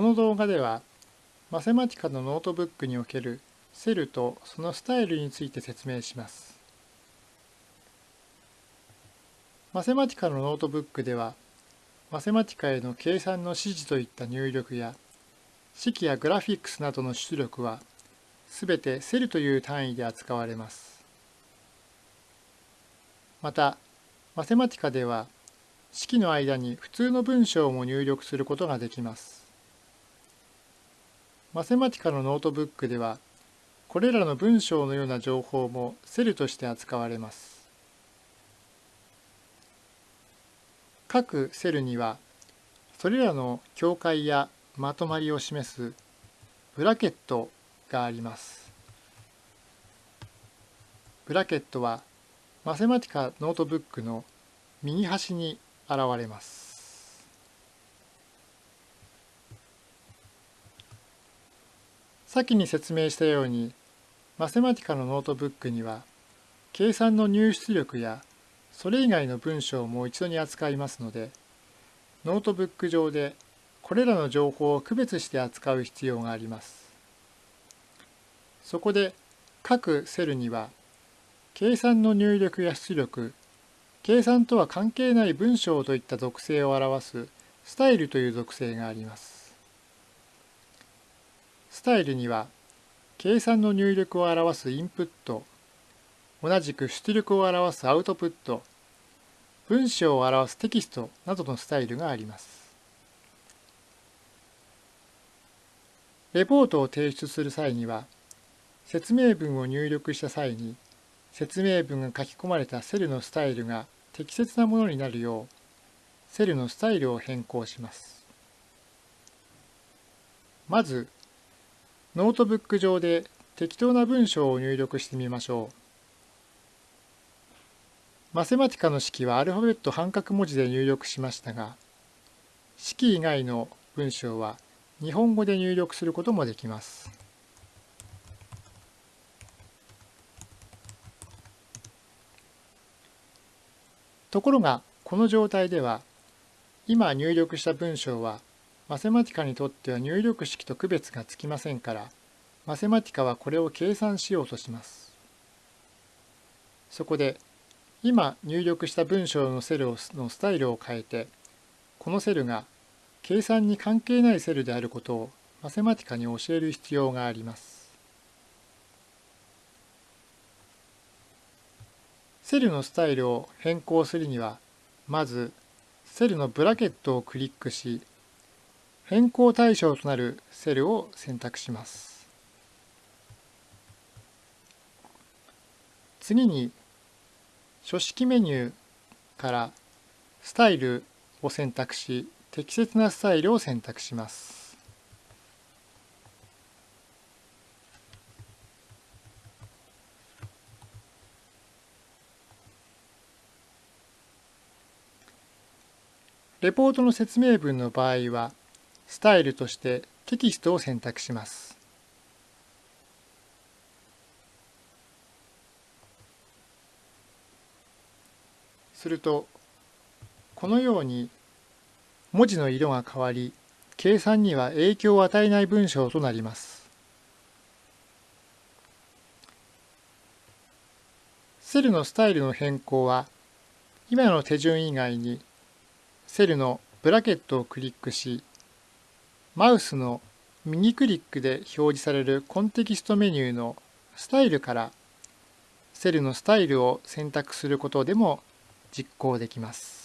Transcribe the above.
この動画では Mathematica のノートブックにおけるセルとそのスタイルについて説明します。 Mathematica のノートブックでは Mathematica への計算の指示といった入力や式やグラフィックスなどの出力はすべてセルという単位で扱われます。また、 Mathematica では式の間に普通の文章も入力することができます。 Mathematica のノートブックでは、これらの文章のような情報もセルとして扱われます。各セルには、それらの境界やまとまりを示すブラケットがあります。ブラケットは Mathematica ノートブックの右端に現れます。先に説明したように Mathematica のノートブックには計算の入出力やそれ以外の文章をも一度に扱いますのでノートブック上でこれらの情報を区別して扱う必要があります。そこで各セルには計算の入力や出力計算とは関係ない文章といった属性を表すスタイルという属性があります。スタイルには計算の入力を表すインプット、同じく出力を表すアウトプット、文章を表すテキストなどのスタイルがあります。レポートを提出する際には、説明文を入力した際に説明文が書き込まれたセルのスタイルが適切なものになるようセルのスタイルを変更します。まずノートブック上で適当な文章を入力してみましょう。 Mathematica の式はアルファベット半角文字で入力しましたが式以外の文章は日本語で入力することもできます。ところがこの状態では今入力した文章はマセマティカにとっては入力式と区別がつきませんからマセマティカはこれを計算しようとします。そこで今入力した文章のセルのスタイルを変えてこのセルが計算に関係ないセルであることを Mathematica に教える必要があります。セルのスタイルを変更するにはまずセルのブラケットをクリックし変更対象となるセルを選択します。次に書式メニューからスタイルを選択し適切なスタイルを選択します。レポートの説明文の場合は、スタイルとしてテキストを選択します。すると、このように文字の色が変わり、計算には影響を与えない文章となります。セルのスタイルの変更は、今の手順以外にセルのブラケットをクリックし、マウスの右クリックで表示されるコンテキストメニューのスタイルからセルのスタイルを選択することでも実行できます。